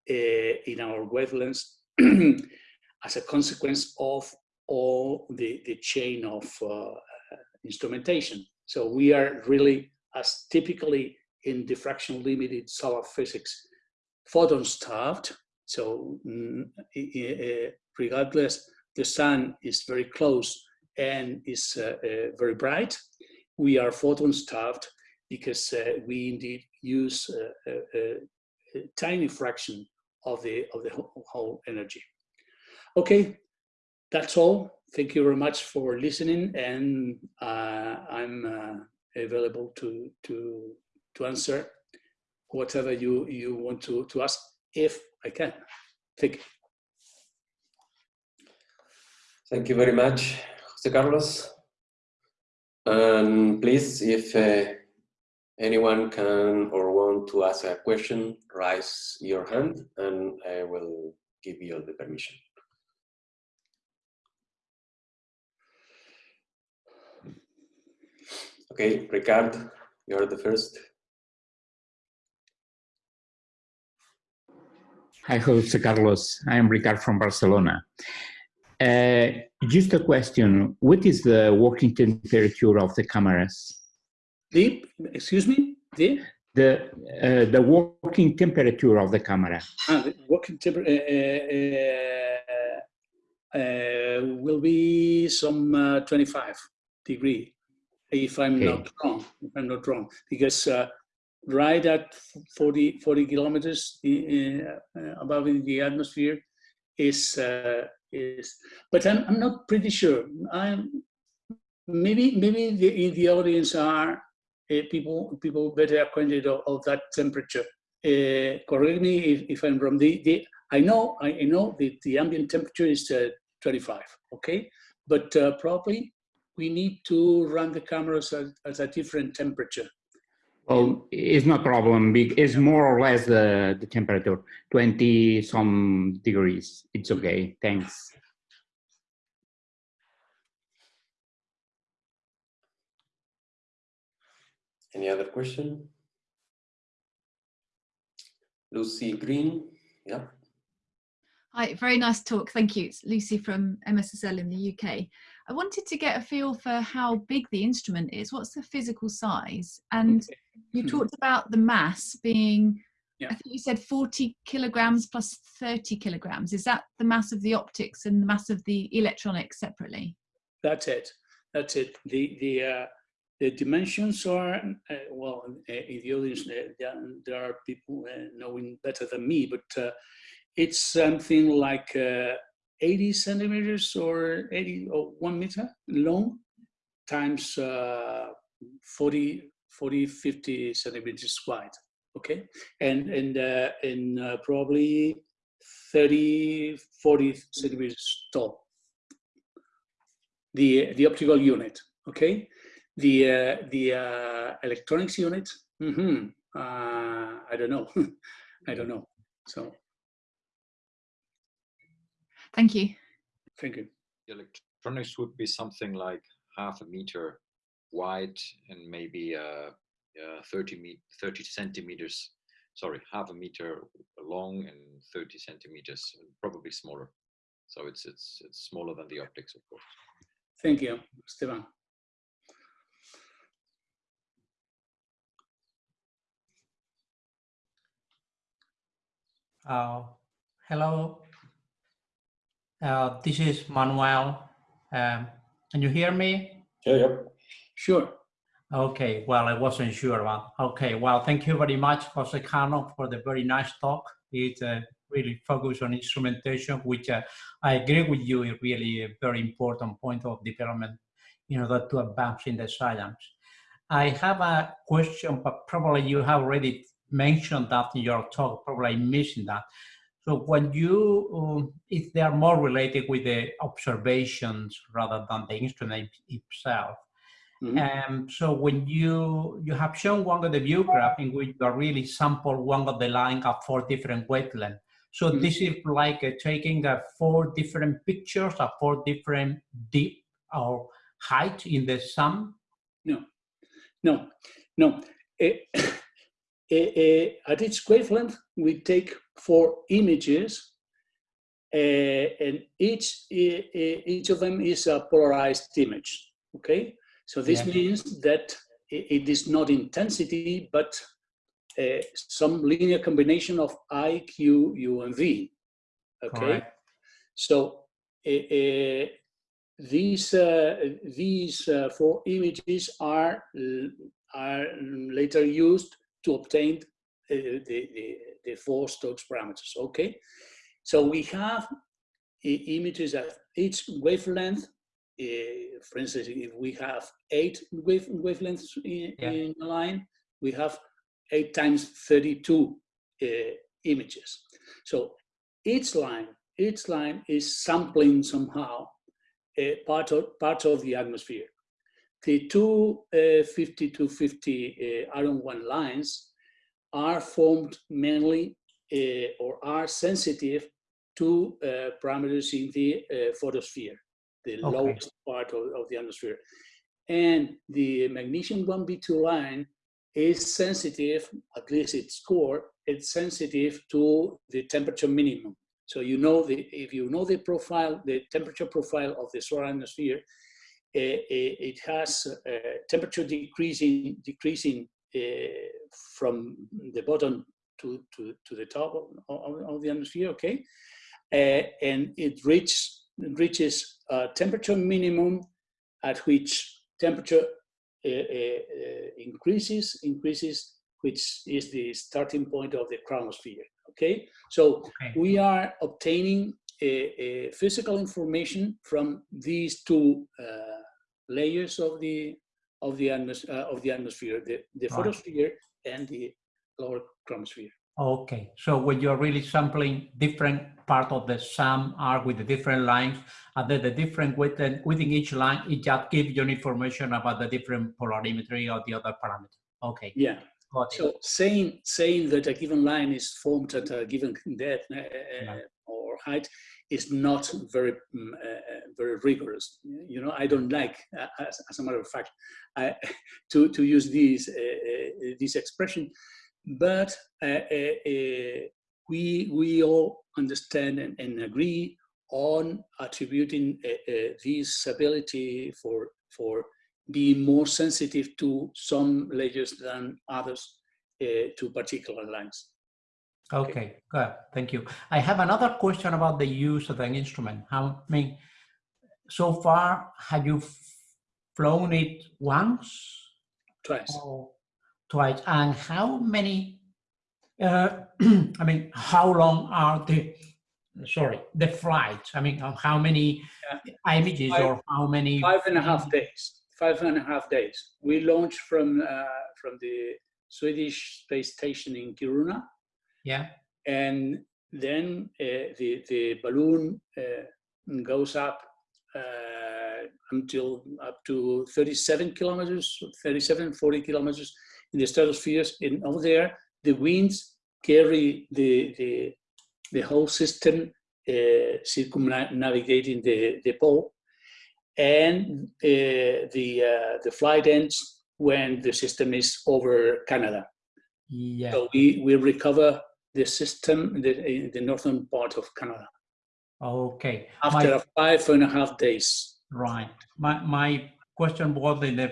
uh, in our wavelengths as a consequence of all the, the chain of uh, instrumentation. So we are really as typically in diffraction limited solar physics, photon starved. So mm, regardless, the sun is very close and is uh, uh, very bright. We are photon starved because uh, we indeed use a, a, a, tiny fraction of the of the whole energy. Okay, that's all. Thank you very much for listening, and uh, I'm uh, available to to to answer whatever you, you want to, to ask, if I can. Thank you. Thank you very much, Jose Carlos. And please, if uh, anyone can or want to ask a question, raise your hand and I will give you the permission. Okay, Ricard, you're the first. Hi, Jose Carlos. I am Ricard from Barcelona. Uh, just a question. What is the working temperature of the cameras? The, excuse me? The? The, uh, the working temperature of the camera. Ah, the working temperature. Uh, uh, uh, will be some uh, 25 degree, if I'm Okay. not wrong, if I'm not wrong, because uh, right at 40, 40 kilometers i- uh, above in the atmosphere is, uh, is, but I'm, I'm not pretty sure. I'm, maybe, maybe the, in the audience are uh, people, people better acquainted of, of that temperature. Uh, correct me if, if I'm wrong. The, the, I know, I know the, the ambient temperature is uh, 25, okay? But uh, probably we need to run the cameras at, at a different temperature. Well, it's no problem. It's more or less the, the temperature, 20 some degrees. It's okay. Thanks. Any other question? Lucy Green, yeah. Hi, very nice talk. Thank you. It's Lucy from MSSL in the UK. I wanted to get a feel for how big the instrument is. What's the physical size? And you Hmm. talked about the mass being, Yeah. I think you said 40 kilograms plus 30 kilograms. Is that the mass of the optics and the mass of the electronics separately? That's it. That's it. The the uh, the dimensions are uh, well uh, in the audience. Uh, there, there are people uh, knowing better than me, but uh, it's something like uh, 80 centimeters or 80 or one meter long times uh, 40, 40, 50 centimeters wide. Okay, and and uh, and uh, probably 30, 40 centimeters tall the the optical unit. Okay, the uh, the uh, electronics unit. mhm, uh, I don't know. I don't know. So Thank you. thank you. the electronics would be something like half a meter wide and maybe uh, uh, 30, me 30 centimeters, sorry, half a meter long and 30 centimeters, probably smaller. So it's, it's, it's smaller than the optics, of course. Thank you, Stefan. Uh, hello, uh, this is Manuel. Um, can you hear me? Yeah, yeah. Sure. Okay, well, I wasn't sure about. Okay, well, thank you very much, Jose Cano, for the very nice talk. It uh, really focused on instrumentation, which uh, I agree with you is really a very important point of development in order to advance in the science. I have a question, but probably you have already mentioned that in your talk, probably I'm missing that. So when you, um, if they are more related with the observations rather than the instrument itself, Mhm. um, so when you you have shown one of the view graph in which you are really sample one of the line of four different wavelengths. So Mhm. this is like uh, taking uh, four different pictures of four different deep or height in the sum. No, no. no. eh, eh, at each wavelength, we take four images, eh, and each eh, eh, each of them is a polarized image. Okay, so this Yeah. means that it is not intensity, but uh, some linear combination of I, Q, U, and V. Okay, Correct. so uh, uh, these uh, these uh, four images are are later used to obtain uh, the, the the four Stokes parameters. Okay, so we have images at each wavelength. Uh, for instance, if we have eight wave wavelengths in, Yeah. in a line, we have eight times 32 uh, images. So each line, each line is sampling somehow a part of, part of the atmosphere. The two uh, 50 to 50 uh, iron one lines are formed mainly uh, or are sensitive to uh, parameters in the uh, photosphere, the Okay. lowest part of, of the atmosphere. And the magnesium 1B2 line is sensitive, at least its core, it's sensitive to the temperature minimum. So you know the if you know the profile, the temperature profile of the solar atmosphere, it has uh, temperature decreasing decreasing uh, from the bottom to, to, to the top of, of, of the atmosphere, okay? Uh, and it reaches reaches a temperature minimum at which temperature uh, uh, uh, increases, increases, which is the starting point of the chromosphere. Okay, so Okay. we are obtaining a, a physical information from these two uh, layers of the of the atmos uh, of the atmosphere, the, the Right. photosphere and the lower chromosphere. Okay, so when you're really sampling different part of the sum are with the different lines, and then the different within, within each line, it just gives you information about the different polarimetry or the other parameter. Okay, Yeah. got it. So saying saying that a given line is formed at a given depth uh, uh, Yeah. or height is not very mm, uh, very rigorous. You know, I don't like, uh, as, as a matter of fact, I, to to use these uh, uh, this expression, but uh, we we all understand and, and agree on attributing this ability for for being more sensitive to some layers than others to particular lines. Okay, good. Thank you. I have another question about the use of an instrument. How, I mean, so far, have you flown it once Twice. twice? And how many, uh, I mean, how long are the, sorry, the flights? I mean, how many images Five- or how many? Five and a half days. Five and a half days. We launched from uh, from the Swedish space station in Kiruna, Yeah, and then uh, the the balloon uh, goes up uh, until up to 37 kilometers, 37, 40 kilometers in the stratosphere. And over there, the winds carry the the, the whole system uh, circumnavigating the, the pole. And uh, the, uh, the flight ends when the system is over Canada. yeah. So we, we recover the system in the, in the northern part of Canada Okay. after My- five and a half days. Right. My my question was in the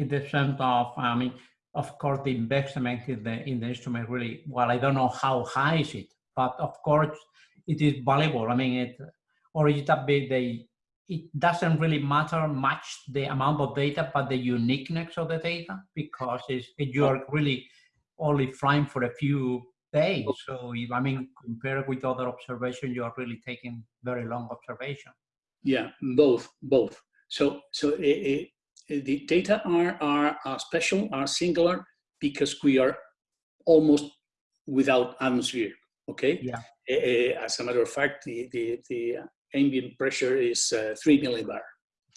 in the sense of I mean, of course, the investment in the in the instrument really well. I don't know how high is it, but of course, it is valuable. I mean, it or is it a bit they. It doesn't really matter much the amount of data, but the uniqueness of the data because it's, you are really only flying for a few days. So if, I mean, compared with other observations, you are really taking very long observation. Yeah, both, both. So, so uh, uh, the data are, are are special, are singular because we are almost without atmosphere. Okay. Yeah. Uh, as a matter of fact, the the, the ambient pressure is uh, three millibar.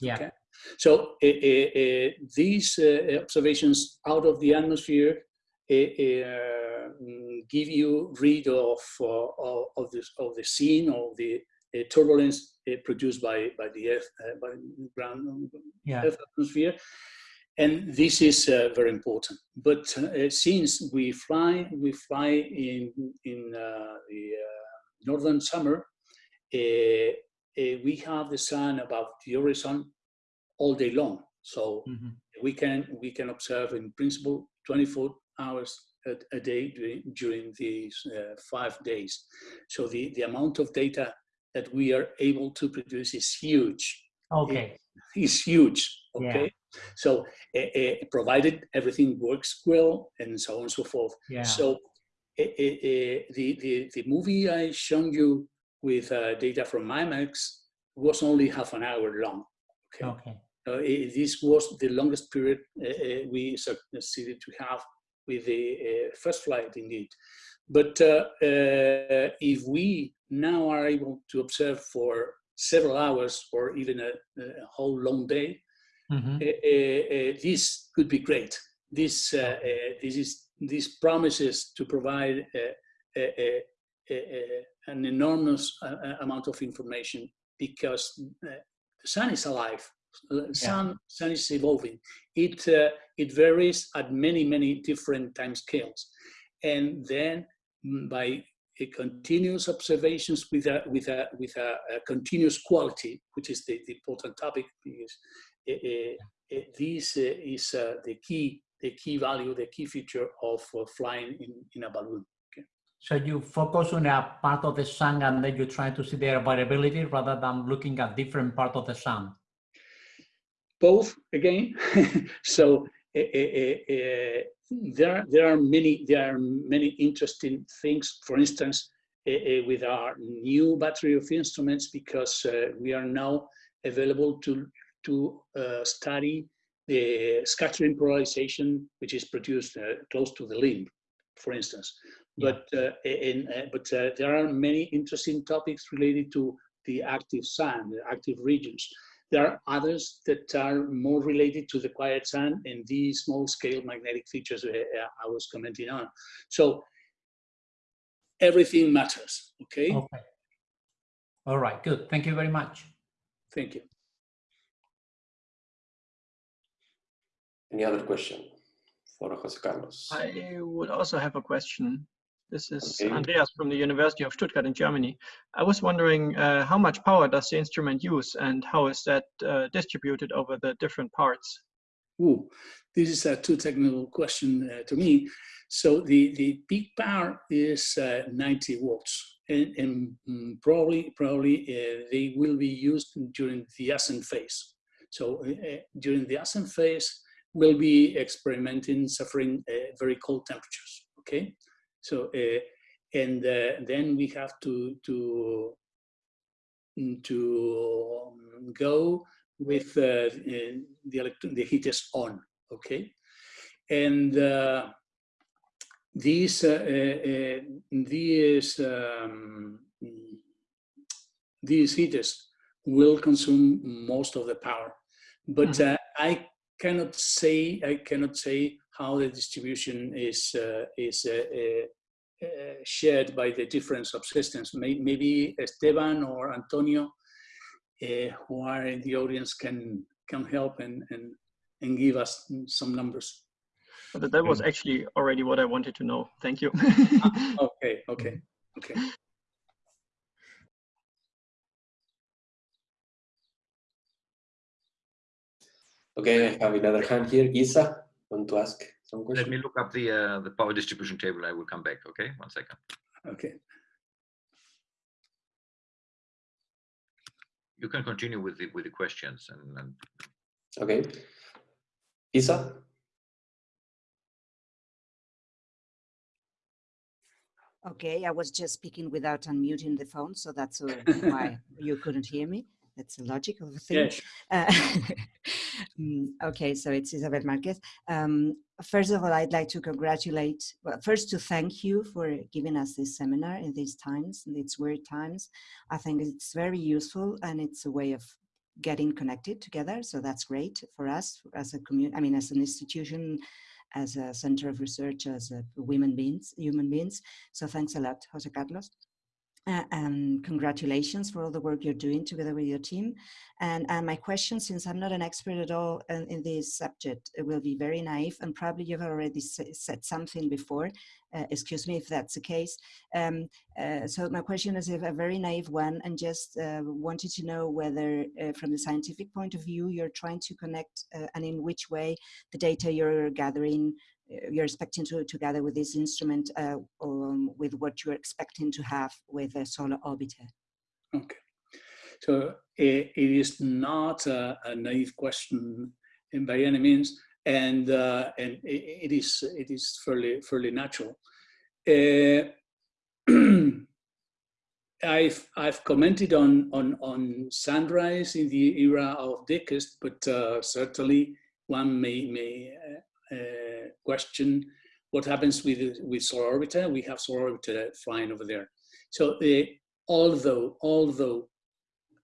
Yeah. Okay. So uh, uh, uh, these uh, observations out of the atmosphere uh, uh, mm, give you read of uh, of of this of the scene of the uh, turbulence uh, produced by by the earth uh, by the ground Yeah. earth atmosphere and this is uh, very important but uh, since we fly we fly in in uh, the uh, northern summer uh, uh, we have the sun above the horizon all day long so Mhm. we can we can observe in principle 24 hours a, a day during, during these uh, five days so the the amount of data that we are able to produce is huge Okay. is huge Yeah. okay so uh, provided everything works well and so on and so forth Yeah. so uh, the, the the movie i shown you with uh, data from IMAX was only half an hour long okay Okay. uh, it- this was the longest period uh, we succeeded to have with the uh, first flight indeed. But uh, uh, if we now are able to observe for several hours or even a, a whole long day, uh, uh, this could be great. This, uh, uh, this, is, this promises to provide uh, uh, an enormous uh, uh, amount of information because uh, the sun is alive. Uh, Sun, sun is evolving. It uh, it varies at many many different time scales, and then mm, by a continuous observations with a with a with a, a continuous quality, which is the, the important topic, because uh, uh, uh, this uh, is uh, the key the key value, the key feature of uh, flying in, in a balloon. So you focus on a part of the sun and then you try to see their variability rather than looking at different part of the sun. Both again. so uh, uh, there there are many there are many interesting things. For instance, with our new battery of instruments, because we are now available to to study the scattering polarization, which is produced close to the limb, for instance. But uh, in, uh, but uh, there are many interesting topics related to the active sun, the active regions. There are others that are more related to the quiet sun and the small scale magnetic features uh, I was commenting on. So everything matters, okay? Okay. All right, good. Thank you very much. Thank you. Any other question for Jose Carlos? I would also have a question. This is Okay. Andreas from the University of Stuttgart in Germany. I was wondering uh, how much power does the instrument use and how is that uh, distributed over the different parts? Ooh, this is a too technical question uh, to me. So the, the peak power is uh, 90 watts and, and mm, probably, probably uh, they will be used during the ascent phase. So uh, during the ascent phase, we'll be experimenting suffering uh, very cold temperatures, okay? So, uh, and uh, then we have to, to, mm, to um, go with uh, the, electron, the heat is on, okay? And uh, these, uh, uh, these, um, these heaters will consume most of the power. But mm. I cannot say, I cannot say how the distribution is, uh, is uh, shared by the different subsystems. Maybe Esteban or Antonio uh, who are in the audience can can help and and and give us some numbers. But that was actually already what I wanted to know. Thank you. ah, okay, okay, okay. Okay, I have another hand here. Isa, want to ask some questions? Let me look up the uh, the power distribution table. I will come back. Okay, one second. Okay. you can continue with the with the questions and, and... okay isa okay i was just speaking without unmuting the phone so that's uh, why you couldn't hear me that's a logical thing. Yes. Uh, mm, okay, so it's Isabel Marquez. Um, first of all, I'd like to congratulate, well, first to thank you for giving us this seminar in these times, in these weird times. I think it's very useful and it's a way of getting connected together. So that's great for us as a community, I mean, as an institution, as a center of research, as a women beings, human beings. So thanks a lot, Jose Carlos. Uh, and congratulations for all the work you're doing together with your team. And, and my question, since I'm not an expert at all in, in this subject, it will be very naive and probably you've already said something before, uh, excuse me if that's the case. Um, uh, so my question is a very naive one and just uh, wanted to know whether uh, from the scientific point of view, you're trying to connect uh, and in which way the data you're gathering you're expecting to, together with this instrument uh, um, with what you're expecting to have with a solar orbiter? Okay. So it, it is not a, a, naive question by any means, and uh, and it, it is it is fairly fairly natural. Uh, I've I've commented on on on sunrise in the era of DKIST, but uh, certainly one may may uh, Uh, question what happens with with solar orbiter. We have solar orbiter flying over there. So uh, although although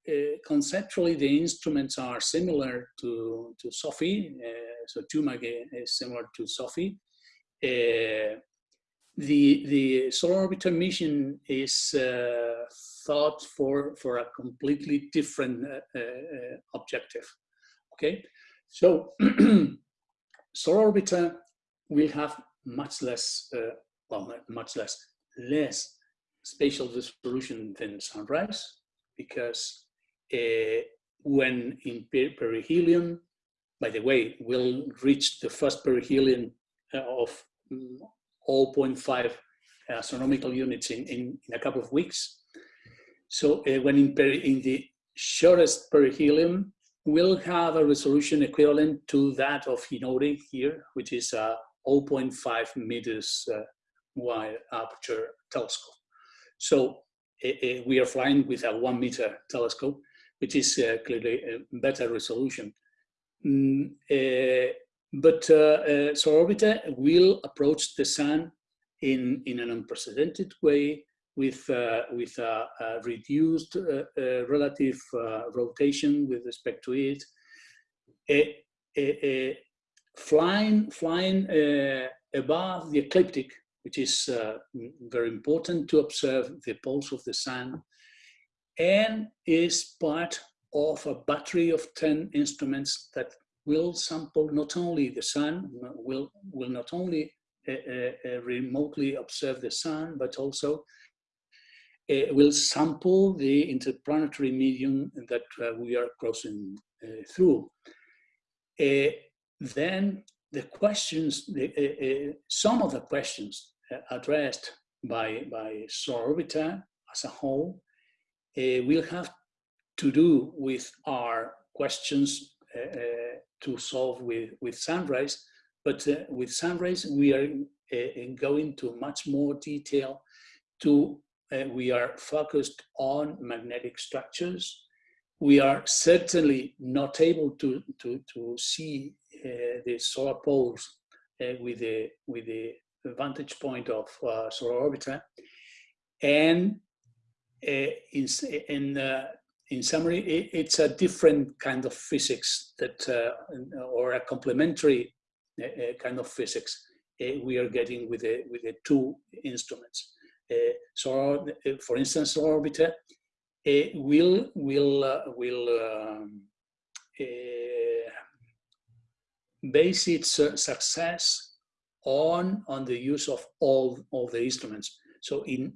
uh, conceptually the instruments are similar to to SO/PHI, uh, so TUMAG is uh, similar to SO/PHI. the the solar orbiter mission is thought for for a completely different objective. Okay, so solar orbiter will have much less, uh, well, much less, less spatial resolution than sunrise, because uh, when in perihelion, by the way, we'll reach the first perihelion uh, of 0.5 astronomical units in, in, in, a couple of weeks. So uh, when in, in the shortest perihelion, we'll have a resolution equivalent to that of Hinode here, which is a 0.5 meters uh, wide aperture telescope. So uh, we are flying with a one meter telescope, which is uh, clearly a better resolution. Mm, uh, but uh, Orbiter will approach the sun in, in an unprecedented way with, uh, with a, a reduced uh, uh, relative rotation with respect to it. A, a, flying flying above the ecliptic, which is very important to observe the pulse of the sun, and is part of a battery of 10 instruments that will sample not only the sun, will, will not only uh, uh, remotely observe the sun, but also uh, will sample the interplanetary medium that uh, we are crossing uh, through. Uh, then the questions, the, some of the questions addressed by, by Solar Orbiter as a whole will have to do with our questions to solve with, with Sunrise, but uh, with Sunrise, we are uh, going to much more detail to uh, we are focused on magnetic structures. We are certainly not able to, to, to see uh, the solar poles uh, with, the, with the vantage point of uh, solar orbiter. And uh, in, in, uh, in summary, it, it's a different kind of physics that, or a complementary kind of physics we are getting with the, with the two instruments. Uh, so, uh, for instance, orbiter uh, will will will um, base its success on on the use of all of the instruments. So, in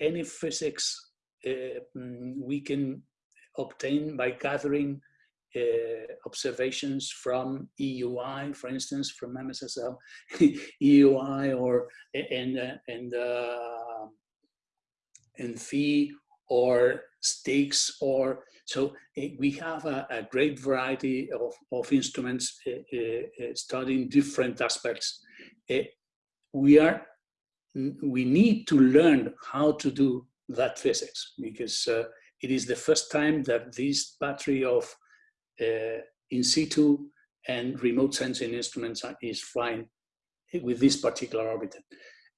any physics we can obtain by gathering uh, observations from EUI, for instance, from MSSL, EUI, or and uh, and uh, and PHI or STIX or so eh, we have a, a, great variety of, of instruments eh, eh, studying different aspects. we are we need to learn how to do that physics because uh, it is the first time that this battery of uh, in situ and remote sensing instruments is flying with this particular orbiter.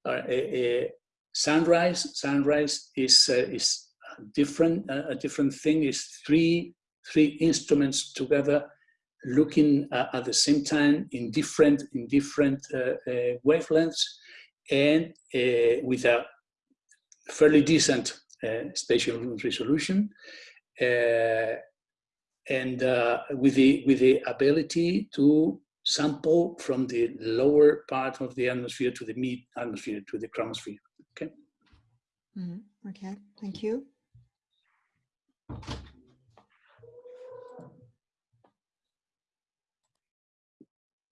Uh, sunrise, sunrise is uh, is different. a different thing is three three instruments together, looking at the same time in different in different wavelengths, and with a fairly decent spatial resolution. Uh, and uh, with the with the ability to sample from the lower part of the atmosphere to the mid atmosphere to the chromosphere. Okay. Mm -hmm. Okay. Thank you.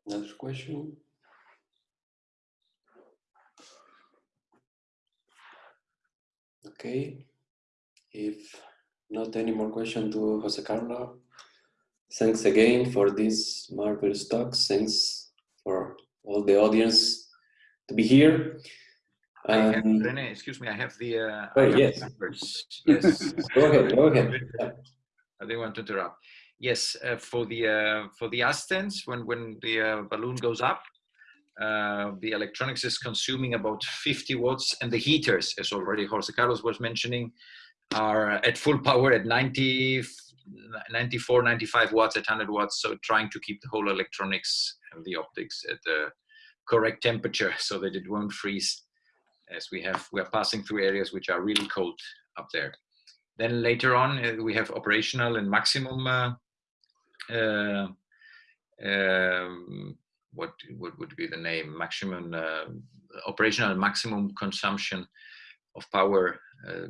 Another question. Okay. If not any more question to Jose Carlo, Thanks again for this marvelous talks. Thanks for all the audience to be here. Um, have, Rene, excuse me, I have the. Uh, oh, yes. yes. go ahead. Go ahead. I didn't want to interrupt. Yes, uh, for the uh, for the Astens, when when the uh, balloon goes up, uh, the electronics is consuming about 50 watts, and the heaters, as already Jose Carlos was mentioning, are at full power at 90 94, 95 watts at 100 watts. So trying to keep the whole electronics and the optics at the correct temperature so that it won't freeze as we have, we are passing through areas which are really cold up there. Then later on, uh, we have operational and maximum, uh, uh, um, what, what would be the name? Maximum, uh, operational maximum consumption of power uh,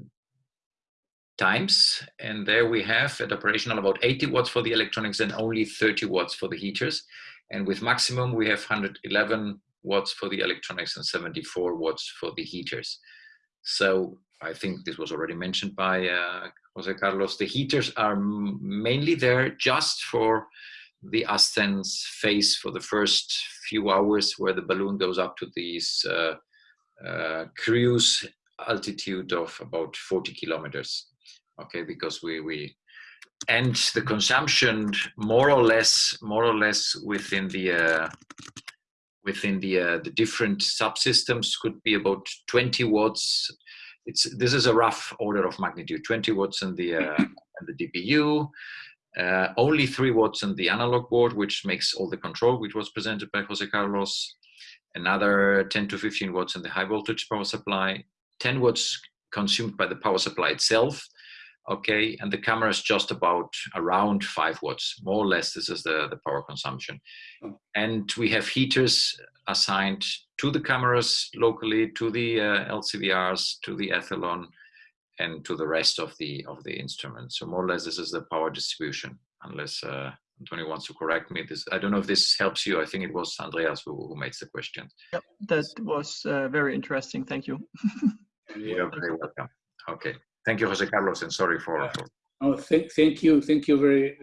times. And there we have at operational about 80 watts for the electronics and only 30 watts for the heaters. And with maximum, we have 111 watts for the electronics and 74 watts for the heaters. So I think this was already mentioned by uh, Jose Carlos. The heaters are mainly there just for the ascent phase for the first few hours where the balloon goes up to these uh, uh, cruise altitude of about 40 kilometers. Okay, because we, we and the consumption more or less more or less within the uh, within the uh, the different subsystems could be about 20 watts. It's this is a rough order of magnitude 20 watts in the uh, in the dpu uh, only 3 watts in the analog board which makes all the control which was presented by jose carlos. Another 10 to 15 watts in the high voltage power supply. 10 watts consumed by the power supply itself okay and the camera is just about around five watts more or less this is the the power consumption oh. and we have heaters assigned to the cameras locally to the uh, lcvrs to the etalon and to the rest of the of the instruments so more or less this is the power distribution unless uh, Antonio wants to correct me. This I don't know if this helps you. I think it was Andreas who, who made the question. Yep, that was uh, very interesting. Thank you. You're very welcome. Okay. Thank you, Jose Carlos, and sorry for. for oh, thank, thank you, thank you very,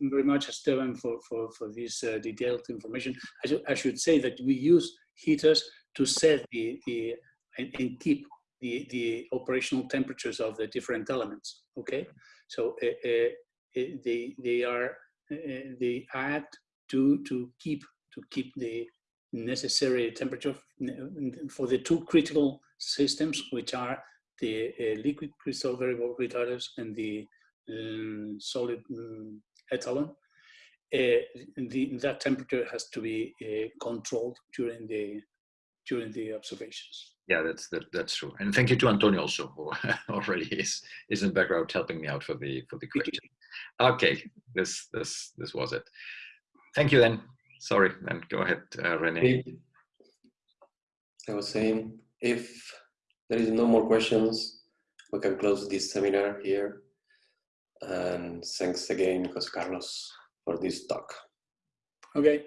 very much, Esteban, for for for this uh, detailed information. I, I should say that we use heaters to set the the and, and keep the the operational temperatures of the different elements. Okay, so uh, uh, they they are uh, they add to to keep to keep the necessary temperature for the two critical systems, which are the uh, liquid crystal variable retarders and the um, solid um, etalon. Uh, the, that temperature has to be uh, controlled during the during the observations. Yeah, that's that, that's true. And thank you to Antonio also, who already is is in background helping me out for the for the question. Okay, this this this was it. Thank you then. Sorry, then go ahead, uh, Rene. I was saying if there is no more questions, we can close this seminar here. And thanks again, Jose Carlos, for this talk. Okay.